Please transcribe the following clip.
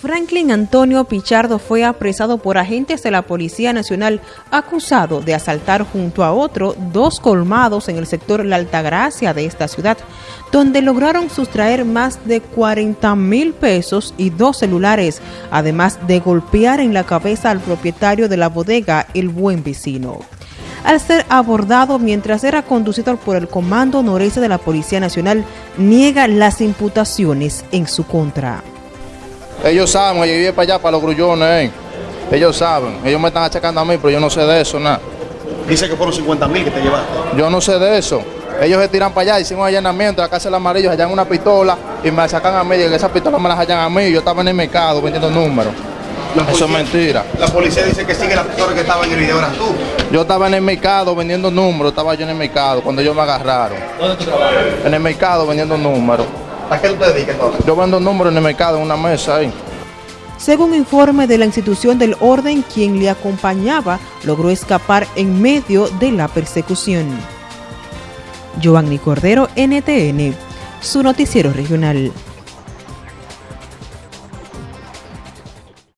Franklin Antonio Pichardo fue apresado por agentes de la Policía Nacional acusado de asaltar junto a otro dos colmados en el sector La Altagracia de esta ciudad, donde lograron sustraer más de 40 mil pesos y dos celulares, además de golpear en la cabeza al propietario de la bodega El Buen Vecino. Al ser abordado mientras era conducido por el Comando Noreste de la Policía Nacional, niega las imputaciones en su contra. Ellos saben, yo iba para allá, para los grullones. Eh. Ellos saben, ellos me están achacando a mí, pero yo no sé de eso, nada. Dice que fueron 50 mil que te llevaste. Yo no sé de eso. Ellos se tiran para allá, hicimos un allanamiento, la casa del amarillo, hallan una pistola y me sacan a mí, y esa pistola me la hallan a mí, yo estaba en el mercado vendiendo números. eso es mentira. La policía dice que sigue la pistola que estaba en el video, eras tú. Yo estaba en el mercado vendiendo números, estaba yo en el mercado cuando ellos me agarraron. ¿Dónde tú trabajas? En el mercado vendiendo números. ¿A qué tú te dedicas entonces? Yo vendo números en el mercado, en una mesa ahí. Según informe de la institución del orden, quien le acompañaba logró escapar en medio de la persecución. Giovanni Cordero, NTN, su noticiero regional.